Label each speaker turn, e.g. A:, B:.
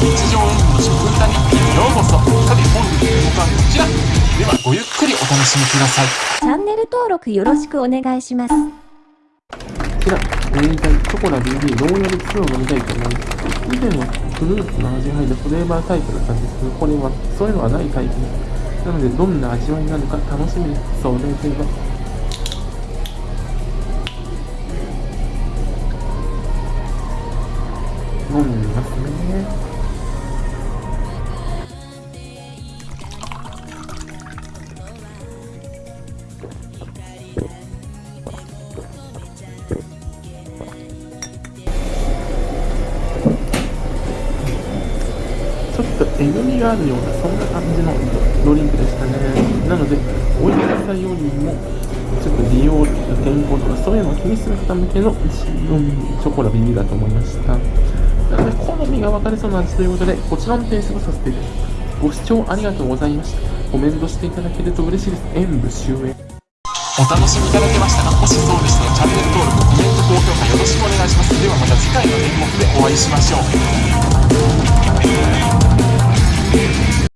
A: 日常演舞の食歌日記へようこそさて本日の動画はこちらではごゆっくりお楽しみください
B: チャンネル登録よろしくお願いします。
C: こちら、飲みたいチョコラ BB ローヤル2を飲みたいと思います。以前はフルーツの味が入ったフレーバータイプだったんですけど、これはそういうのはないタイプです。なので、どんな味わいなのか楽しみです。それでは。飲んでみますね。ちょっとえぐみがあるようなそんな感じのドリンクでしたね。なので美味しさよりもちょっと利用とか健康とかそういうのを気にする方向けのうんチョコラビビだと思いました。なので好みが分かれそうな味ということでこちらの点数をさせていただきます。ご視聴ありがとうございました。コメントしていただけると嬉しいです。演武終演。
A: お楽しみいただけましたかもしそうでしたらチャンネル登録コメント高評価よろしくお願いします。ではまた次回の演目でお会いしましょう。